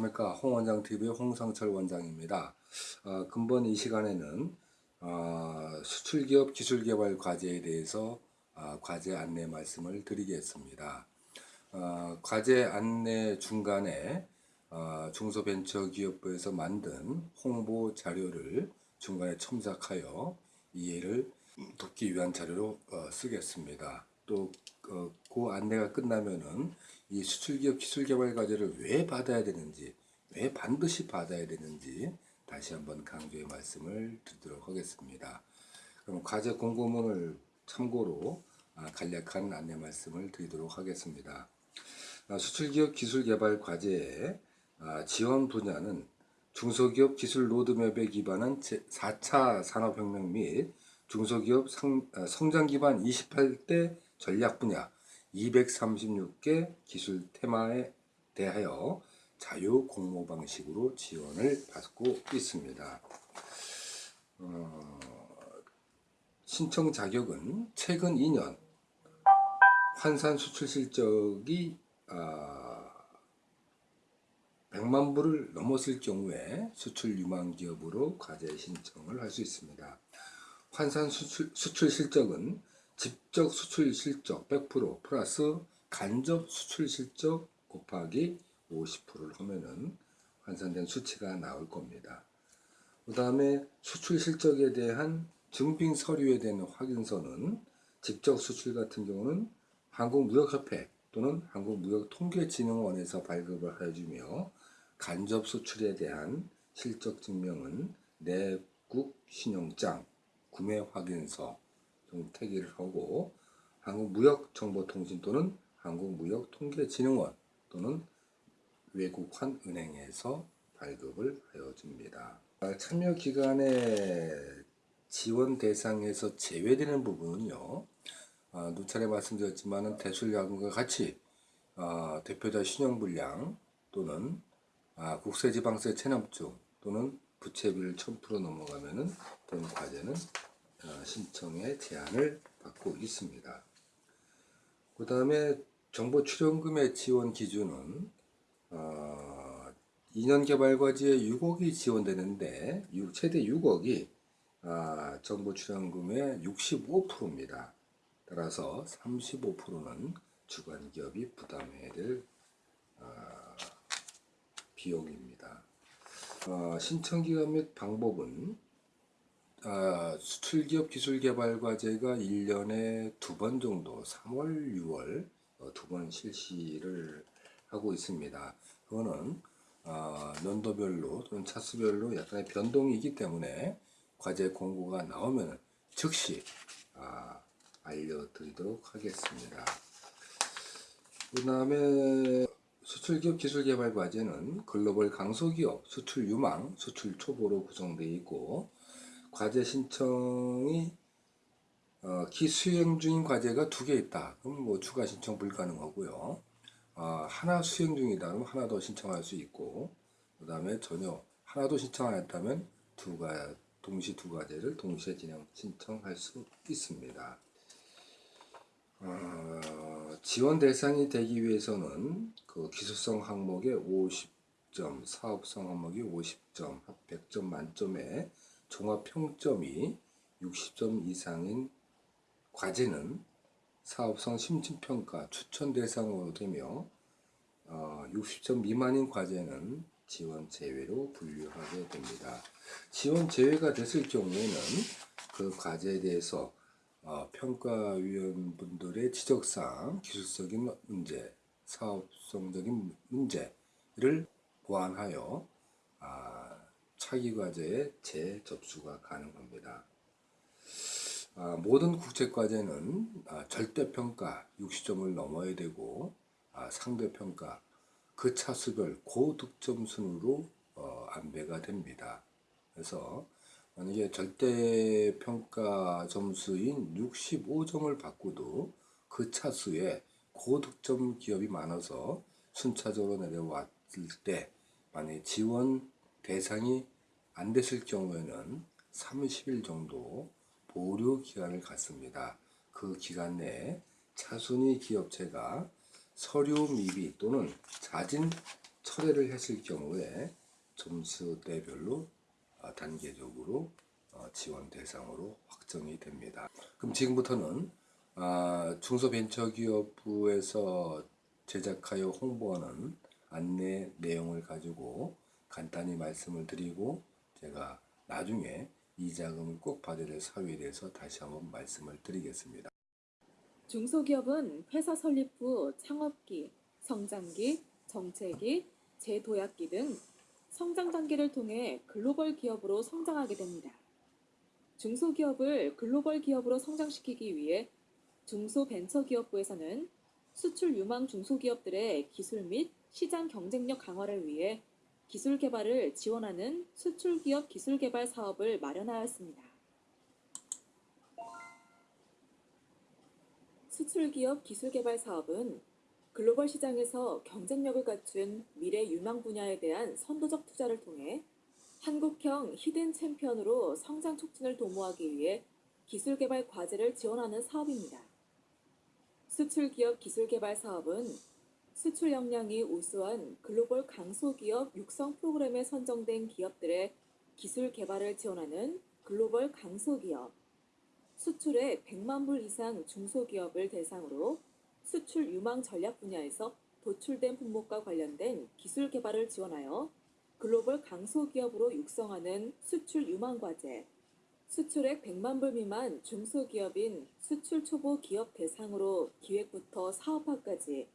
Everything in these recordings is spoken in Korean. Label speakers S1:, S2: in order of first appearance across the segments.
S1: 안녕하십니까 홍원장 TV의 홍상철 원장입니다. 어, 근본 이 시간에는 어, 수출기업 기술개발 과제에 대해서 어, 과제 안내 말씀을 드리겠습니다. 어, 과제 안내 중간에 어, 중소벤처기업부에서 만든 홍보 자료를 중간에 첨삭하여 이해를 돕기 위한 자료로 어, 쓰겠습니다. 또 어, 그 안내가 끝나면은 이 수출기업 기술개발 과제를 왜 받아야 되는지, 왜 반드시 받아야 되는지 다시 한번 강조의 말씀을 드리도록 하겠습니다. 그럼 과제 공고문을 참고로 아, 간략한 안내 말씀을 드리도록 하겠습니다. 아, 수출기업 기술개발 과제의 아, 지원 분야는 중소기업 기술 로드맵에 기반한 4차 산업혁명 및 중소기업 성장 기반 28대 전략 분야 236개 기술 테마에 대하여 자유 공모 방식으로 지원을 받고 있습니다. 어, 신청 자격은 최근 2년 환산 수출 실적이 아, 100만 불을 넘었을 경우에 수출 유망 기업으로 과제 신청을 할 수 있습니다. 환산 수출, 수출 실적은 직접 수출 실적 100% 플러스 간접 수출 실적 곱하기 50%를 하면은 환산된 수치가 나올 겁니다. 그 다음에 수출 실적에 대한 증빙 서류에 대한 확인서는 직접 수출 같은 경우는 한국무역협회 또는 한국무역통계진흥원에서 발급을 해주며 간접 수출에 대한 실적 증명은 내국 신용장, 구매 확인서 등 태기를 하고 한국무역정보통신 또는 한국무역통계진흥원 또는 외국환 은행에서 발급을 하여 줍니다. 참여 기간에 지원 대상에서 제외되는 부분은요. 아, 누차례 말씀드렸지만 대출야금과 같이 아, 대표자 신용불량 또는 아, 국세지방세 체납증 또는 부채비를 1000% 넘어가면은 된 과제는 어, 신청의 제한을 받고 있습니다. 그 다음에 정보 출연금의 지원 기준은 어, 2년 개발과제에 6억이 지원되는데 최대 6억이 아, 정보 출연금의 65%입니다. 따라서 35%는 주관기업이 부담해야 될 아, 비용입니다. 어, 신청기간 및 방법은 아, 수출기업 기술개발과제가 1년에 두 번 정도 3월, 6월 어, 두번 실시를 하고 있습니다. 그거는 어, 연도별로 또는 차수별로 약간의 변동이기 때문에 과제 공고가 나오면 즉시 아, 알려드리도록 하겠습니다. 그 다음에 수출기업 기술개발 과제는 글로벌 강소기업, 수출 유망, 수출 초보로 구성되어 있고 과제 신청이 어, 기 수행 중인 과제가 두 개 있다. 그럼 뭐 추가 신청 불가능하고요. 어, 하나 수행 중이다. 그럼 하나 더 신청할 수 있고 그 다음에 전혀 하나도 신청 안 했다면 두 가, 동시 두 과제를 동시에 진행 신청할 수 있습니다. 어, 지원 대상이 되기 위해서는 그 기술성 항목에 50점, 사업성 항목이 50점, 100점 만점에 종합 평점이 60점 이상인 과제는 사업성 심층평가 추천 대상으로 되며 어, 60점 미만인 과제는 지원 제외로 분류하게 됩니다. 지원 제외가 됐을 경우에는 그 과제에 대해서 어, 평가위원분들의 지적사항, 기술적인 문제, 사업성적인 문제를 보완하여 아, 차기 과제에 재접수가 가능합니다. 아, 모든 국제과제는 아, 절대평가 60점을 넘어야 되고 아, 상대평가 그 차수별 고득점 순으로 어, 안배가 됩니다. 그래서 만약에 절대평가 점수인 65점을 받고도 그 차수에 고득점 기업이 많아서 순차적으로 내려왔을 때 만약에 지원 대상이 안 됐을 경우에는 30일 정도 보류 기간을 갖습니다. 그 기간 내에 차순위 기업체가 서류 미비 또는 자진 철회를 했을 경우에 점수대별로 아, 단계적으로 어, 지원 대상으로 확정이 됩니다. 그럼 지금부터는 아, 중소벤처기업부에서 제작하여 홍보하는 안내 내용을 가지고 간단히 말씀을 드리고 제가 나중에 이 자금을 꼭 받아야 될 사유에 대해서 다시 한번 말씀을 드리겠습니다.
S2: 중소기업은 회사 설립 후 창업기, 성장기, 정체기, 재도약기 등 성장 단계를 통해 글로벌 기업으로 성장하게 됩니다. 중소기업을 글로벌 기업으로 성장시키기 위해 중소벤처기업부에서는 수출 유망 중소기업들의 기술 및 시장 경쟁력 강화를 위해 기술 개발을 지원하는 수출 기업 기술 개발 사업을 마련하였습니다. 수출 기업 기술 개발 사업은 글로벌 시장에서 경쟁력을 갖춘 미래 유망 분야에 대한 선도적 투자를 통해 한국형 히든 챔피언으로 성장 촉진을 도모하기 위해 기술 개발 과제를 지원하는 사업입니다. 수출 기업 기술 개발 사업은 수출 역량이 우수한 글로벌 강소기업 육성 프로그램에 선정된 기업들의 기술 개발을 지원하는 글로벌 강소기업, 수출액 100만 불 이상 중소기업을 대상으로 수출 유망 전략 분야에서 도출된 품목과 관련된 기술 개발을 지원하여 글로벌 강소기업으로 육성하는 수출 유망 과제, 수출액 100만 불 미만 중소기업인 수출 초보 기업 대상으로 기획부터 사업화까지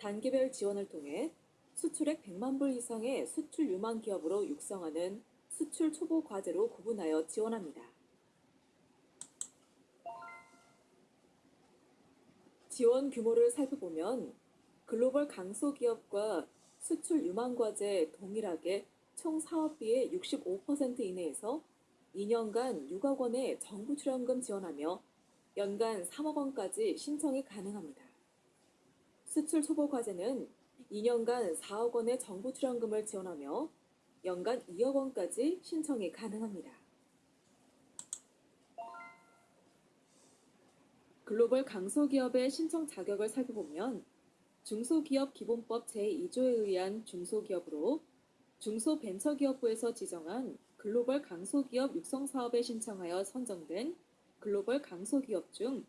S2: 단계별 지원을 통해 수출액 100만 불 이상의 수출 유망 기업으로 육성하는 수출 초보 과제로 구분하여 지원합니다. 지원 규모를 살펴보면 글로벌 강소 기업과 수출 유망 과제 동일하게 총 사업비의 65% 이내에서 2년간 6억 원의 정부 출연금 지원하며 연간 3억 원까지 신청이 가능합니다. 수출 초보 과제는 2년간 4억 원의 정부 출연금을 지원하며 연간 2억 원까지 신청이 가능합니다. 글로벌 강소기업의 신청 자격을 살펴보면 중소기업 기본법 제2조에 의한 중소기업으로 중소벤처기업부에서 지정한 글로벌 강소기업 육성 사업에 신청하여 선정된 글로벌 강소기업 중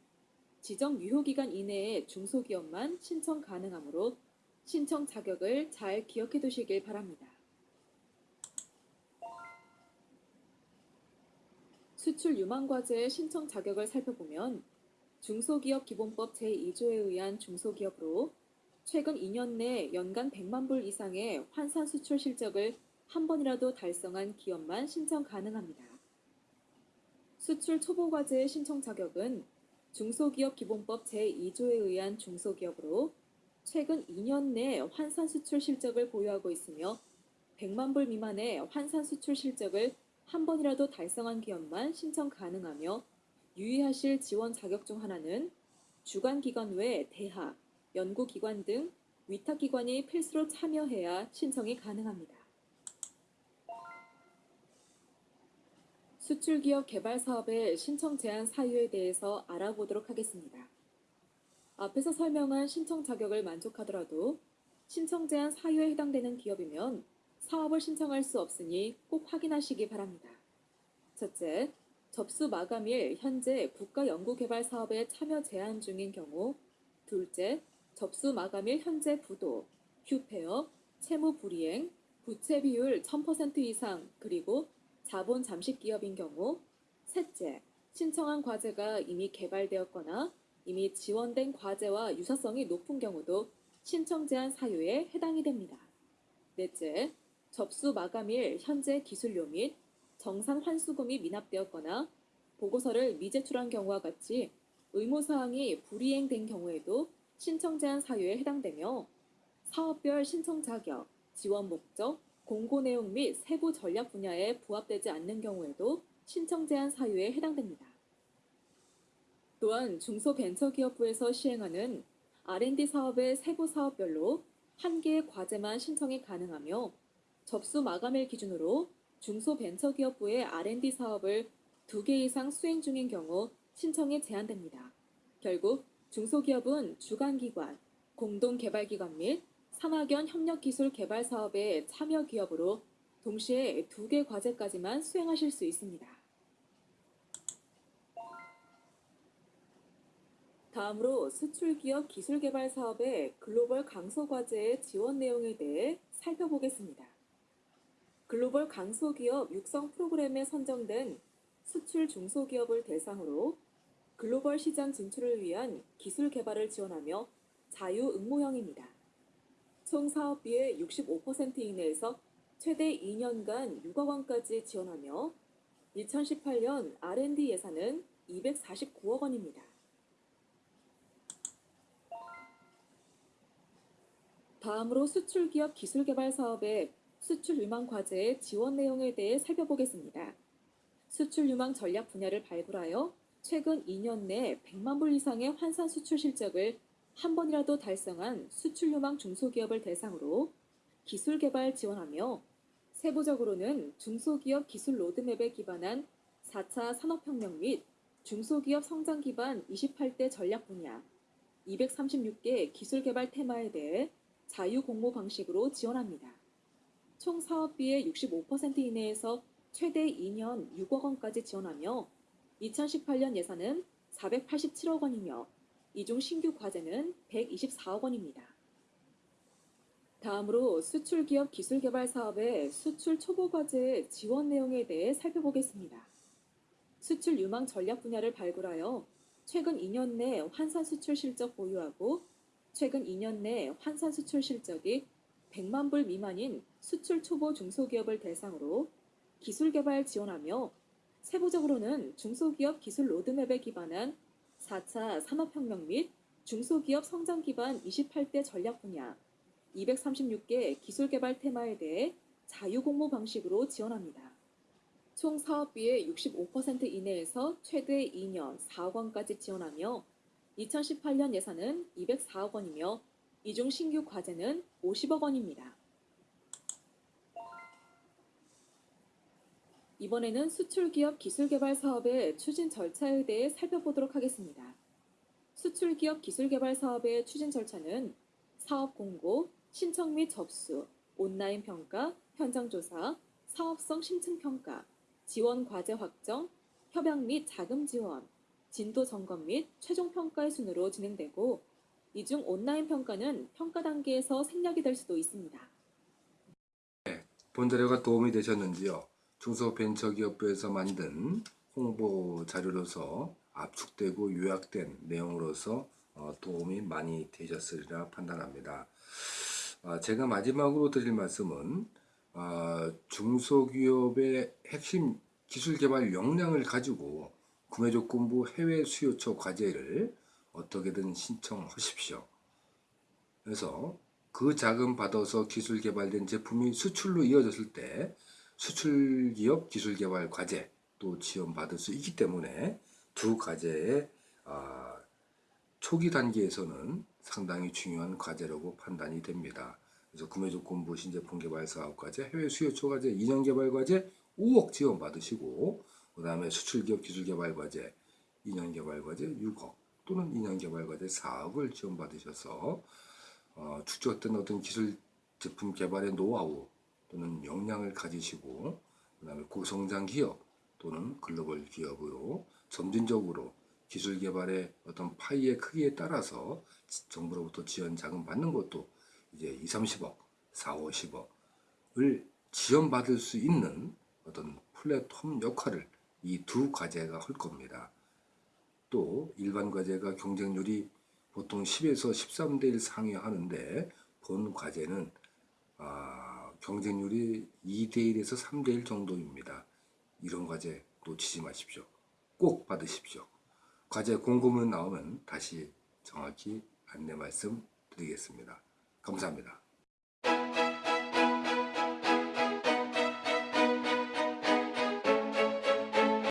S2: 지정 유효기간 이내의 중소기업만 신청 가능하므로 신청 자격을 잘 기억해 두시길 바랍니다. 수출 유망과제의 신청 자격을 살펴보면 중소기업 기본법 제2조에 의한 중소기업으로 최근 2년 내 연간 100만 불 이상의 환산 수출 실적을 한 번이라도 달성한 기업만 신청 가능합니다. 수출 초보 과제의 신청 자격은 중소기업 기본법 제2조에 의한 중소기업으로 최근 2년 내 환산 수출 실적을 보유하고 있으며 100만 불 미만의 환산 수출 실적을 한 번이라도 달성한 기업만 신청 가능하며 유의하실 지원 자격 중 하나는 주관기관 외 대학, 연구기관 등 위탁기관이 필수로 참여해야 신청이 가능합니다. 수출기업 개발 사업의 신청 제한 사유에 대해서 알아보도록 하겠습니다. 앞에서 설명한 신청 자격을 만족하더라도 신청 제한 사유에 해당되는 기업이면 사업을 신청할 수 없으니 꼭 확인하시기 바랍니다. 첫째, 접수 마감일 현재 국가연구개발 사업에 참여 제한 중인 경우 둘째, 접수 마감일 현재 부도, 휴폐업, 채무 불이행, 부채 비율 1000% 이상 그리고 자본 잠식 기업인 경우 셋째, 신청한 과제가 이미 개발되었거나 이미 지원된 과제와 유사성이 높은 경우도 신청 제한 사유에 해당이 됩니다. 넷째, 접수 마감일 현재 기술료 및 정산 환수금이 미납되었거나 보고서를 미제출한 경우와 같이 의무사항이 불이행된 경우에도 신청 제한 사유에 해당되며 사업별 신청 자격, 지원 목적, 공고 내용 및 세부 전략 분야에 부합되지 않는 경우에도 신청 제한 사유에 해당됩니다. 또한 중소벤처기업부에서 시행하는 R&D 사업의 세부 사업별로 한 개의 과제만 신청이 가능하며 접수 마감일 기준으로 중소벤처기업부의 R&D 사업을 두 개 이상 수행 중인 경우 신청이 제한됩니다. 결국 중소기업은 주관기관, 공동개발기관 및 산학연 협력기술 개발 사업에 참여 기업으로 동시에 두 개 과제까지만 수행하실 수 있습니다. 다음으로 수출기업 기술개발 사업의 글로벌 강소 과제의 지원 내용에 대해 살펴보겠습니다. 글로벌 강소기업 육성 프로그램에 선정된 수출 중소기업을 대상으로 글로벌 시장 진출을 위한 기술 개발을 지원하며 자유 응모형입니다. 총 사업비의 65% 이내에서 최대 2년간 6억 원까지 지원하며 2018년 R&D 예산은 249억 원입니다. 다음으로 수출기업 기술개발 사업의 수출 유망 과제의 지원 내용에 대해 살펴보겠습니다. 수출 유망 전략 분야를 발굴하여 최근 2년 내 100만 불 이상의 환산 수출 실적을 한 번이라도 달성한 수출 유망 중소기업을 대상으로 기술 개발 지원하며 세부적으로는 중소기업 기술 로드맵에 기반한 4차 산업혁명 및 중소기업 성장 기반 28대 전략 분야 236개 기술 개발 테마에 대해 자유 공모 방식으로 지원합니다. 총 사업비의 65% 이내에서 최대 2년 6억 원까지 지원하며 2018년 예산은 487억 원이며 이중 신규 과제는 124억 원입니다. 다음으로 수출기업 기술개발 사업의 수출 초보 과제의 지원 내용에 대해 살펴보겠습니다. 수출 유망 전략 분야를 발굴하여 최근 2년 내 환산 수출 실적 보유하고 최근 2년 내 환산 수출 실적이 100만 불 미만인 수출 초보 중소기업을 대상으로 기술 개발 지원하며 세부적으로는 중소기업 기술 로드맵에 기반한 4차 산업혁명 및 중소기업 성장 기반 28대 전략 분야 236개 기술 개발 테마에 대해 자유 공모 방식으로 지원합니다. 총 사업비의 65% 이내에서 최대 2년 4억 원까지 지원하며 2018년 예산은 204억 원이며 이중 신규 과제는 50억 원입니다. 이번에는 수출기업 기술개발 사업의 추진 절차에 대해 살펴보도록 하겠습니다. 수출기업 기술개발 사업의 추진 절차는 사업 공고, 신청 및 접수, 온라인 평가, 현장 조사, 사업성 심층 평가, 지원 과제 확정, 협약 및 자금 지원, 진도 점검 및 최종 평가의 순으로 진행되고 이 중 온라인 평가는 평가 단계에서 생략이 될 수도 있습니다.
S1: 본 자료가 도움이 되셨는지요? 중소벤처기업부에서 만든 홍보 자료로서 압축되고 요약된 내용으로서 어, 도움이 많이 되셨으리라 판단합니다. 아, 제가 마지막으로 드릴 말씀은 아, 중소기업의 핵심 기술개발 역량을 가지고 구매조건부 해외 수요처 과제를 어떻게든 신청하십시오. 그래서 그 자금 받아서 기술 개발된 제품이 수출로 이어졌을 때 수출기업 기술개발 과제 또 지원받을 수 있기 때문에 두 과제의 아, 초기 단계에서는 상당히 중요한 과제라고 판단이 됩니다. 그래서 구매조건부 신제품 개발 사업 과제, 해외 수요처 과제, 2년 개발 과제 5억 지원 받으시고 그 다음에 수출기업 기술개발 과제 2년 개발 과제 6억 또는 2년 개발 과제 4억을 지원 받으셔서 어, 축적된 어떤 기술 제품 개발의 노하우 또는 역량을 가지시고 그 다음에 고성장 기업 또는 글로벌 기업으로 점진적으로 기술 개발의 어떤 파이의 크기에 따라서 정부로부터 지원 자금 받는 것도 이제 2, 30억, 4, 50억을 지원받을 수 있는 어떤 플랫폼 역할을 이 두 과제가 할 겁니다. 또 일반 과제가 경쟁률이 보통 10에서 13대 1 상회하는데 본 과제는 아, 경쟁률이 2대 1에서 3대 1 정도입니다. 이런 과제 놓치지 마십시오. 꼭 받으십시오. 과제 공고문 나오면 다시 정확히 안내 말씀 드리겠습니다. 감사합니다.